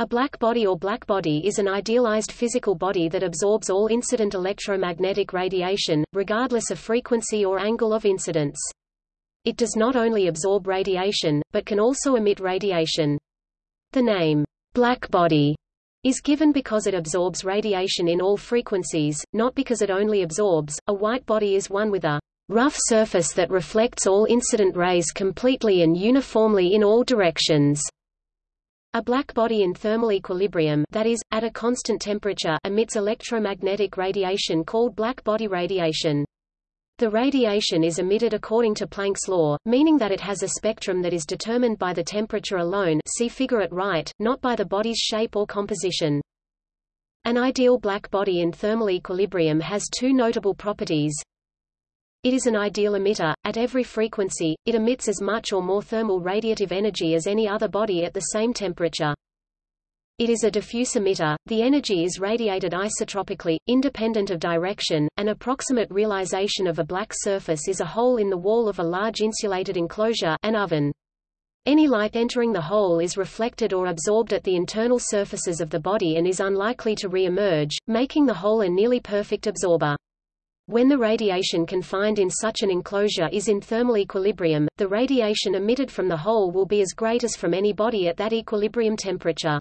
A black body or black body is an idealized physical body that absorbs all incident electromagnetic radiation, regardless of frequency or angle of incidence. It does not only absorb radiation, but can also emit radiation. The name, black body, is given because it absorbs radiation in all frequencies, not because it only absorbs. A white body is one with a rough surface that reflects all incident rays completely and uniformly in all directions. A black body in thermal equilibrium that is, at a constant temperature emits electromagnetic radiation called black body radiation. The radiation is emitted according to Planck's law, meaning that it has a spectrum that is determined by the temperature alone see figure at right, not by the body's shape or composition. An ideal black body in thermal equilibrium has two notable properties. It is an ideal emitter. At every frequency, it emits as much or more thermal radiative energy as any other body at the same temperature. It is a diffuse emitter. The energy is radiated isotropically, independent of direction. An approximate realization of a black surface is a hole in the wall of a large insulated enclosure an oven. Any light entering the hole is reflected or absorbed at the internal surfaces of the body and is unlikely to re-emerge, making the hole a nearly perfect absorber. When the radiation confined in such an enclosure is in thermal equilibrium, the radiation emitted from the hole will be as great as from any body at that equilibrium temperature.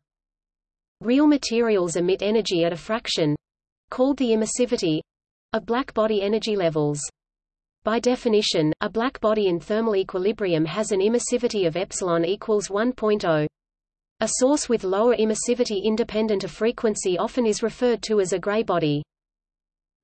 Real materials emit energy at a fraction called the emissivity of black body energy levels. By definition, a black body in thermal equilibrium has an emissivity of epsilon equals 1.0. A source with lower emissivity independent of frequency often is referred to as a gray body.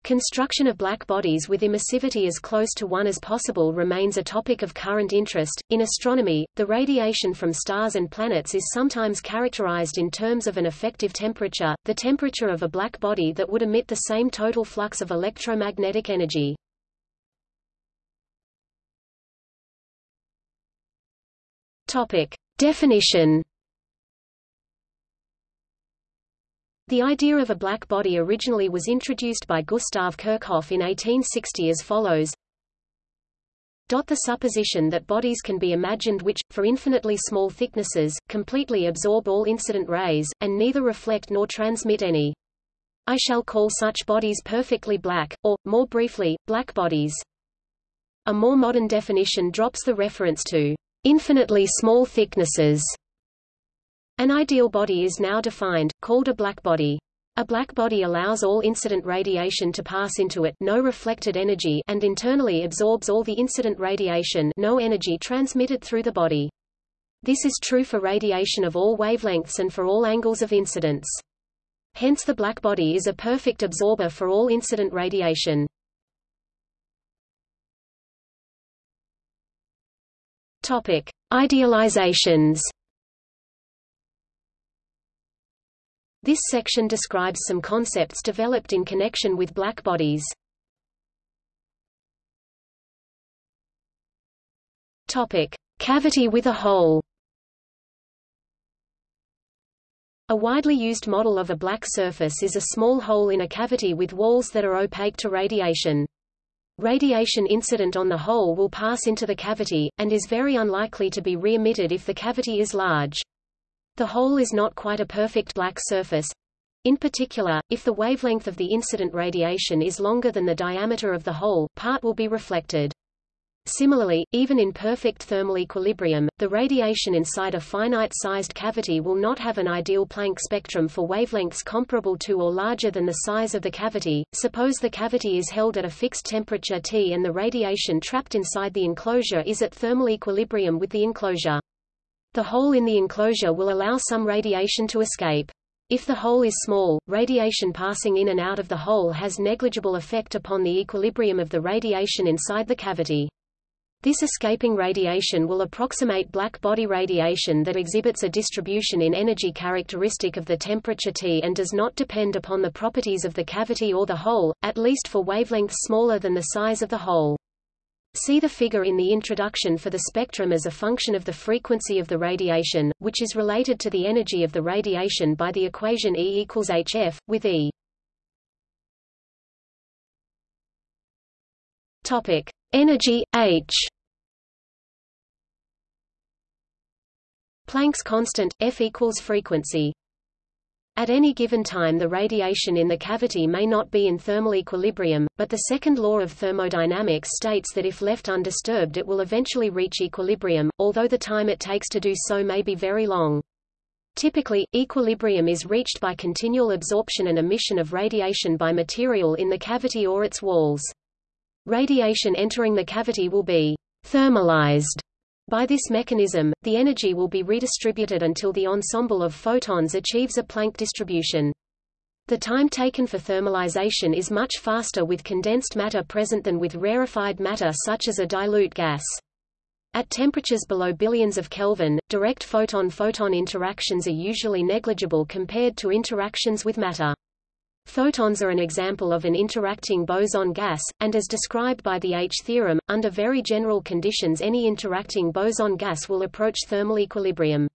Construction of black bodies with emissivity as close to 1 as possible remains a topic of current interest. In astronomy, the radiation from stars and planets is sometimes characterized in terms of an effective temperature, the temperature of a black body that would emit the same total flux of electromagnetic energy. Topic: Definition The idea of a black body originally was introduced by Gustav Kirchhoff in 1860 as follows. The supposition that bodies can be imagined which, for infinitely small thicknesses, completely absorb all incident rays, and neither reflect nor transmit any. I shall call such bodies perfectly black, or, more briefly, black bodies. A more modern definition drops the reference to infinitely small thicknesses an ideal body is now defined, called a blackbody. A blackbody allows all incident radiation to pass into it no reflected energy and internally absorbs all the incident radiation no energy transmitted through the body. This is true for radiation of all wavelengths and for all angles of incidence. Hence the blackbody is a perfect absorber for all incident radiation. Topic: Idealizations This section describes some concepts developed in connection with black bodies. Topic: Cavity with a hole. A widely used model of a black surface is a small hole in a cavity with walls that are opaque to radiation. Radiation incident on the hole will pass into the cavity, and is very unlikely to be re-emitted if the cavity is large. The hole is not quite a perfect black surface. In particular, if the wavelength of the incident radiation is longer than the diameter of the hole, part will be reflected. Similarly, even in perfect thermal equilibrium, the radiation inside a finite-sized cavity will not have an ideal Planck spectrum for wavelengths comparable to or larger than the size of the cavity. Suppose the cavity is held at a fixed temperature T and the radiation trapped inside the enclosure is at thermal equilibrium with the enclosure. The hole in the enclosure will allow some radiation to escape. If the hole is small, radiation passing in and out of the hole has negligible effect upon the equilibrium of the radiation inside the cavity. This escaping radiation will approximate black body radiation that exhibits a distribution in energy characteristic of the temperature T and does not depend upon the properties of the cavity or the hole, at least for wavelengths smaller than the size of the hole. See the figure in the introduction for the spectrum as a function of the frequency of the radiation, which is related to the energy of the radiation by the equation E equals hf, with E. Topic: Energy H. Planck's constant F equals frequency. At any given time the radiation in the cavity may not be in thermal equilibrium, but the second law of thermodynamics states that if left undisturbed it will eventually reach equilibrium, although the time it takes to do so may be very long. Typically, equilibrium is reached by continual absorption and emission of radiation by material in the cavity or its walls. Radiation entering the cavity will be thermalized by this mechanism, the energy will be redistributed until the ensemble of photons achieves a Planck distribution. The time taken for thermalization is much faster with condensed matter present than with rarefied matter such as a dilute gas. At temperatures below billions of Kelvin, direct photon-photon interactions are usually negligible compared to interactions with matter. Photons are an example of an interacting boson gas, and as described by the H theorem, under very general conditions any interacting boson gas will approach thermal equilibrium.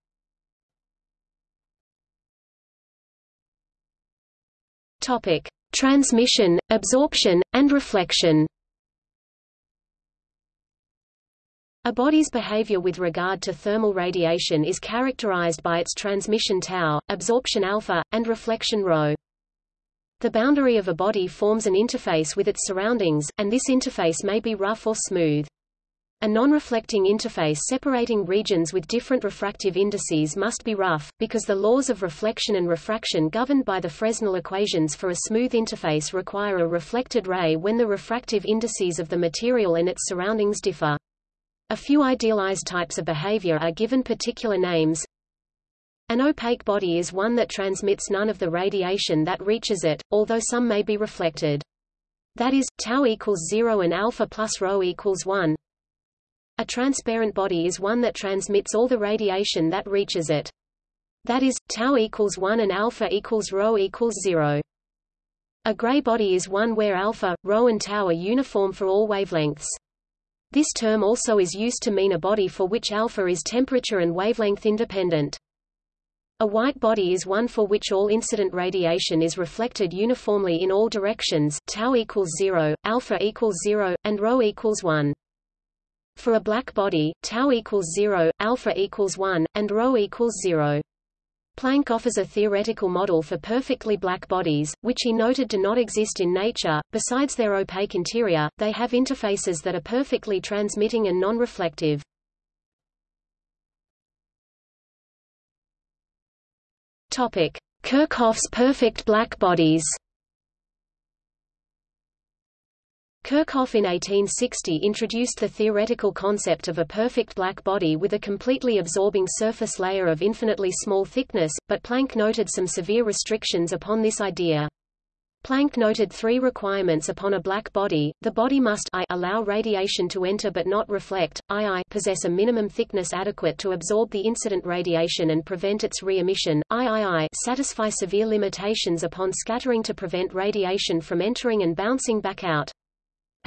Topic: Transmission, absorption, and reflection. A body's behavior with regard to thermal radiation is characterized by its transmission tau, absorption alpha, and reflection rho. The boundary of a body forms an interface with its surroundings, and this interface may be rough or smooth. A non-reflecting interface separating regions with different refractive indices must be rough, because the laws of reflection and refraction governed by the Fresnel equations for a smooth interface require a reflected ray when the refractive indices of the material and its surroundings differ. A few idealized types of behavior are given particular names, an opaque body is one that transmits none of the radiation that reaches it, although some may be reflected. That is, tau equals 0 and alpha plus rho equals 1. A transparent body is one that transmits all the radiation that reaches it. That is, tau equals 1 and alpha equals rho equals 0. A gray body is one where alpha, rho and tau are uniform for all wavelengths. This term also is used to mean a body for which alpha is temperature and wavelength independent. A white body is one for which all incident radiation is reflected uniformly in all directions tau equals 0, alpha equals 0, and rho equals 1. For a black body, tau equals 0, alpha equals 1, and rho equals 0. Planck offers a theoretical model for perfectly black bodies, which he noted do not exist in nature. Besides their opaque interior, they have interfaces that are perfectly transmitting and non-reflective. Topic: Kirchhoff's perfect black bodies. Kirchhoff in 1860 introduced the theoretical concept of a perfect black body with a completely absorbing surface layer of infinitely small thickness, but Planck noted some severe restrictions upon this idea. Planck noted three requirements upon a black body. The body must I allow radiation to enter but not reflect, II possess a minimum thickness adequate to absorb the incident radiation and prevent its re-emission, III satisfy severe limitations upon scattering to prevent radiation from entering and bouncing back out.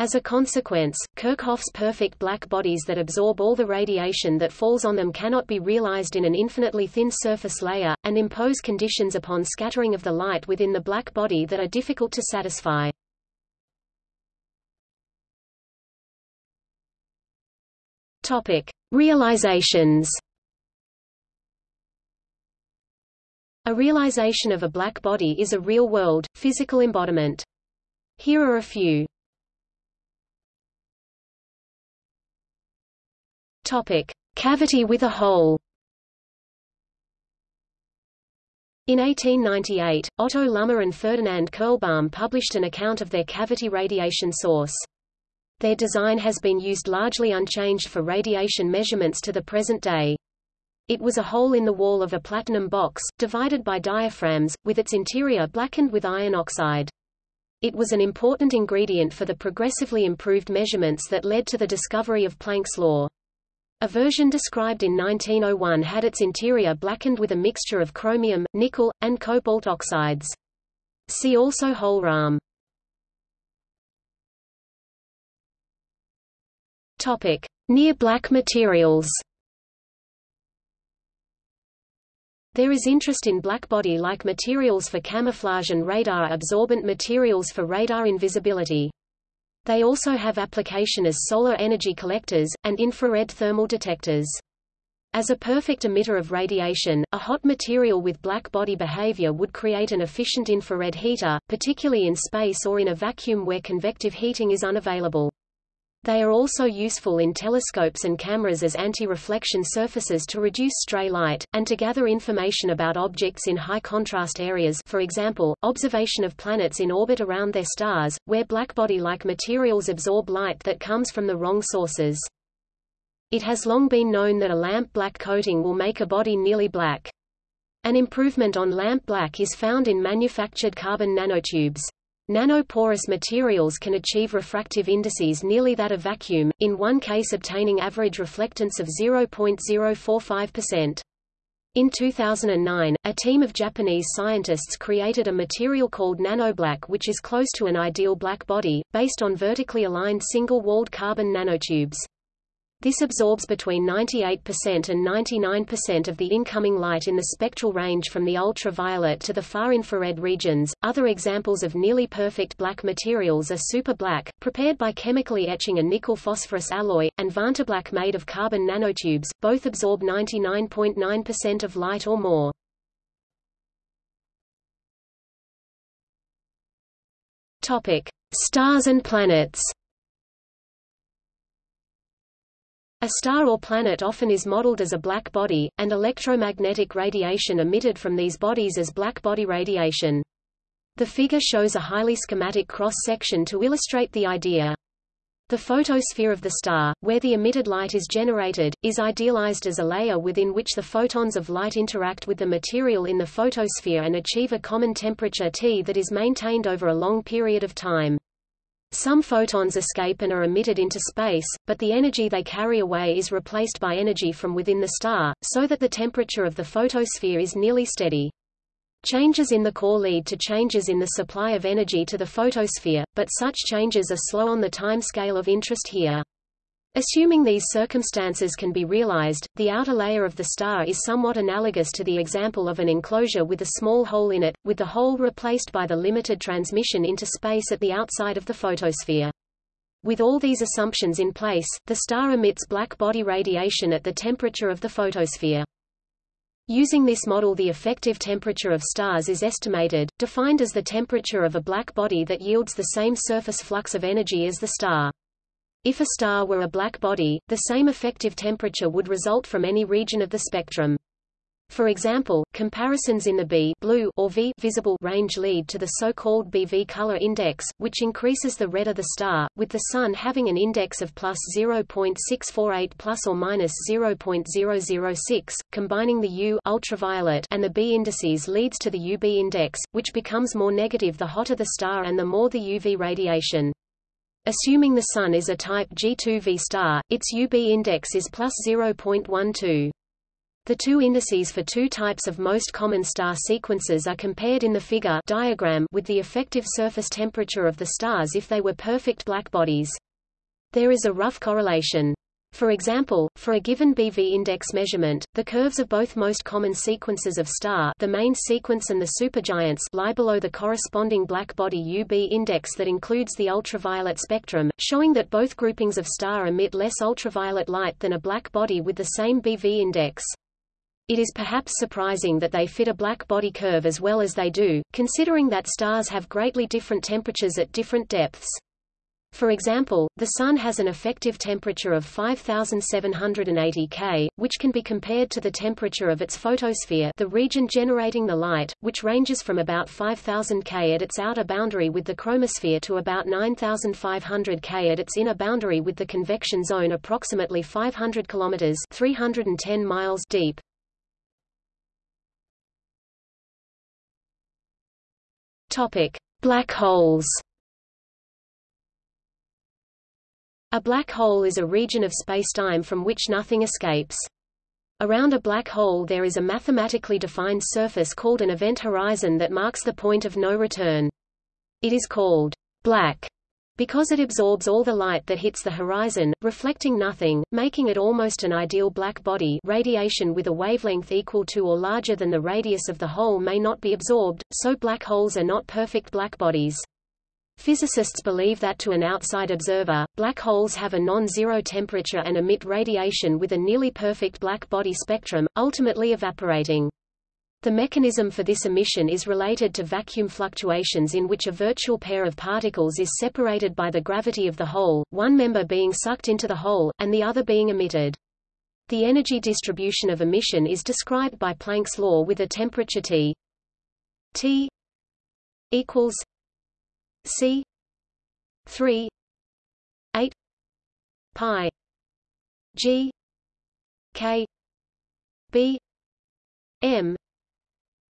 As a consequence, Kirchhoff's perfect black bodies that absorb all the radiation that falls on them cannot be realized in an infinitely thin surface layer, and impose conditions upon scattering of the light within the black body that are difficult to satisfy. Topic. Realizations A realization of a black body is a real-world, physical embodiment. Here are a few. Topic: Cavity with a hole. In 1898, Otto Lummer and Ferdinand Kurlbaum published an account of their cavity radiation source. Their design has been used largely unchanged for radiation measurements to the present day. It was a hole in the wall of a platinum box, divided by diaphragms, with its interior blackened with iron oxide. It was an important ingredient for the progressively improved measurements that led to the discovery of Planck's law. A version described in 1901 had its interior blackened with a mixture of chromium, nickel, and cobalt oxides. See also Hohlraum. Topic: Near black materials. There is interest in blackbody-like materials for camouflage and radar-absorbent materials for radar invisibility. They also have application as solar energy collectors, and infrared thermal detectors. As a perfect emitter of radiation, a hot material with black body behavior would create an efficient infrared heater, particularly in space or in a vacuum where convective heating is unavailable. They are also useful in telescopes and cameras as anti-reflection surfaces to reduce stray light, and to gather information about objects in high-contrast areas for example, observation of planets in orbit around their stars, where blackbody-like materials absorb light that comes from the wrong sources. It has long been known that a lamp black coating will make a body nearly black. An improvement on lamp black is found in manufactured carbon nanotubes. Nanoporous materials can achieve refractive indices nearly that of vacuum, in one case obtaining average reflectance of 0.045%. In 2009, a team of Japanese scientists created a material called nanoblack which is close to an ideal black body, based on vertically aligned single-walled carbon nanotubes. This absorbs between 98% and 99% of the incoming light in the spectral range from the ultraviolet to the far infrared regions. Other examples of nearly perfect black materials are super black, prepared by chemically etching a nickel phosphorus alloy, and vantablack made of carbon nanotubes, both absorb 99.9% .9 of light or more. Topic: Stars and planets. A star or planet often is modeled as a black body, and electromagnetic radiation emitted from these bodies as black body radiation. The figure shows a highly schematic cross-section to illustrate the idea. The photosphere of the star, where the emitted light is generated, is idealized as a layer within which the photons of light interact with the material in the photosphere and achieve a common temperature T that is maintained over a long period of time. Some photons escape and are emitted into space, but the energy they carry away is replaced by energy from within the star, so that the temperature of the photosphere is nearly steady. Changes in the core lead to changes in the supply of energy to the photosphere, but such changes are slow on the time scale of interest here. Assuming these circumstances can be realized, the outer layer of the star is somewhat analogous to the example of an enclosure with a small hole in it, with the hole replaced by the limited transmission into space at the outside of the photosphere. With all these assumptions in place, the star emits black body radiation at the temperature of the photosphere. Using this model the effective temperature of stars is estimated, defined as the temperature of a black body that yields the same surface flux of energy as the star. If a star were a black body, the same effective temperature would result from any region of the spectrum. For example, comparisons in the B blue or V visible range lead to the so-called BV color index, which increases the redder the star, with the Sun having an index of plus 0.648 plus or minus 0.006. Combining the U ultraviolet and the B indices leads to the UB index, which becomes more negative the hotter the star and the more the UV radiation. Assuming the Sun is a type G2V star, its UB index is plus 0.12. The two indices for two types of most common star sequences are compared in the figure diagram with the effective surface temperature of the stars if they were perfect black bodies. There is a rough correlation. For example, for a given BV index measurement, the curves of both most common sequences of star the main sequence and the supergiants lie below the corresponding black body UB index that includes the ultraviolet spectrum, showing that both groupings of star emit less ultraviolet light than a black body with the same BV index. It is perhaps surprising that they fit a black body curve as well as they do, considering that stars have greatly different temperatures at different depths. For example, the Sun has an effective temperature of 5780 K, which can be compared to the temperature of its photosphere the region generating the light, which ranges from about 5000 K at its outer boundary with the chromosphere to about 9500 K at its inner boundary with the convection zone approximately 500 km 310 miles deep. Topic: Black holes. A black hole is a region of spacetime from which nothing escapes. Around a black hole there is a mathematically defined surface called an event horizon that marks the point of no return. It is called black because it absorbs all the light that hits the horizon, reflecting nothing, making it almost an ideal black body radiation with a wavelength equal to or larger than the radius of the hole may not be absorbed, so black holes are not perfect black bodies. Physicists believe that to an outside observer, black holes have a non-zero temperature and emit radiation with a nearly perfect black body spectrum, ultimately evaporating. The mechanism for this emission is related to vacuum fluctuations in which a virtual pair of particles is separated by the gravity of the hole, one member being sucked into the hole, and the other being emitted. The energy distribution of emission is described by Planck's law with a temperature T T equals C three eight pi G K B M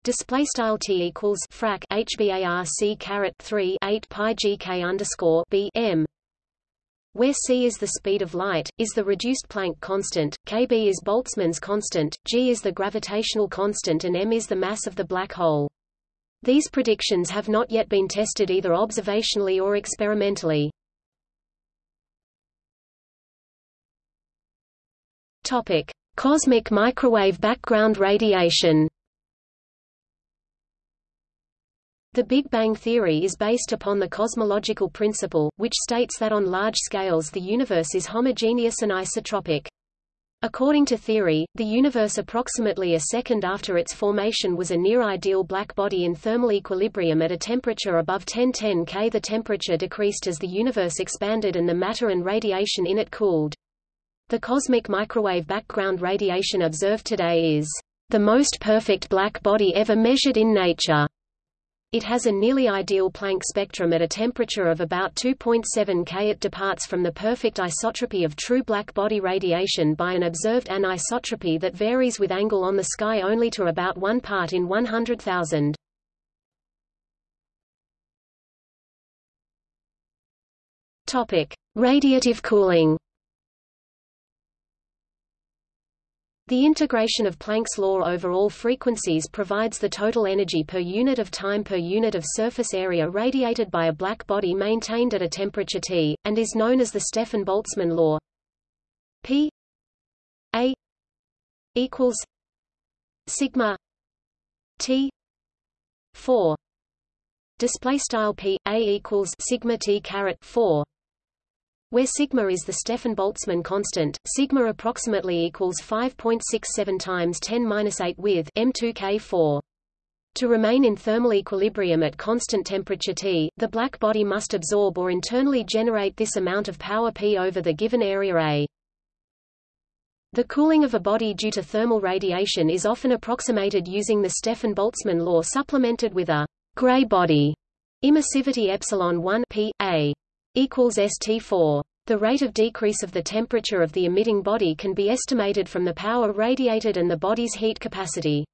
Display style t equals frac hbarc caret three eight pi gk underscore b m, where c is the speed of light, is the reduced Planck constant, kb is Boltzmann's constant, g is the gravitational constant, and m is the mass of the black hole. These predictions have not yet been tested either observationally or experimentally. Topic: Cosmic microwave background radiation. The Big Bang theory is based upon the cosmological principle, which states that on large scales the universe is homogeneous and isotropic. According to theory, the universe approximately a second after its formation was a near-ideal black body in thermal equilibrium at a temperature above 1010 K. The temperature decreased as the universe expanded and the matter and radiation in it cooled. The cosmic microwave background radiation observed today is the most perfect black body ever measured in nature. It has a nearly ideal Planck spectrum at a temperature of about 2.7 K. It departs from the perfect isotropy of true black body radiation by an observed anisotropy that varies with angle on the sky only to about 1 part in 100,000. Topic: Radiative cooling. The integration of Planck's law over all frequencies provides the total energy per unit of time per unit of surface area radiated by a black body maintained at a temperature T, and is known as the Stefan-Boltzmann law. P A equals sigma T 4 display style P A equals sigma T caret 4 where sigma is the Stefan-Boltzmann constant, sigma approximately equals 5.67 times 10^-8 with M2K4. To remain in thermal equilibrium at constant temperature T, the black body must absorb or internally generate this amount of power P over the given area A. The cooling of a body due to thermal radiation is often approximated using the Stefan-Boltzmann law supplemented with a gray body emissivity epsilon 1 P A equals ST4. The rate of decrease of the temperature of the emitting body can be estimated from the power radiated and the body's heat capacity.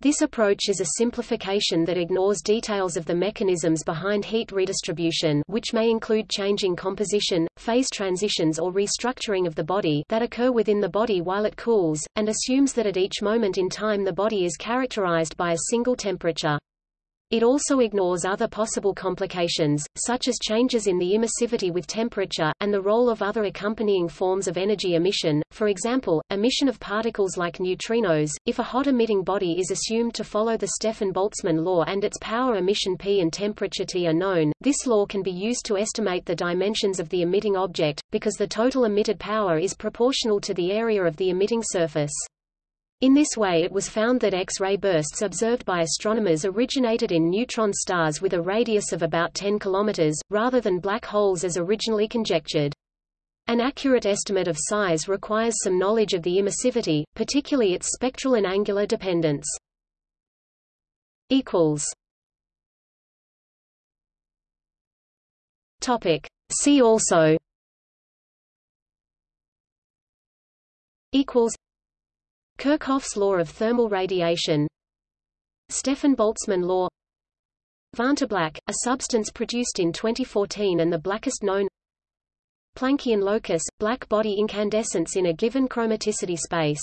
This approach is a simplification that ignores details of the mechanisms behind heat redistribution which may include changing composition, phase transitions or restructuring of the body that occur within the body while it cools, and assumes that at each moment in time the body is characterized by a single temperature. It also ignores other possible complications, such as changes in the emissivity with temperature, and the role of other accompanying forms of energy emission, for example, emission of particles like neutrinos. If a hot emitting body is assumed to follow the Stefan-Boltzmann law and its power emission P and temperature T are known, this law can be used to estimate the dimensions of the emitting object, because the total emitted power is proportional to the area of the emitting surface. In this way it was found that X-ray bursts observed by astronomers originated in neutron stars with a radius of about 10 km, rather than black holes as originally conjectured. An accurate estimate of size requires some knowledge of the emissivity, particularly its spectral and angular dependence. Topic. See also equals Kirchhoff's law of thermal radiation Stefan-Boltzmann law Vantablack, a substance produced in 2014 and the blackest known Planckian locus, black body incandescence in a given chromaticity space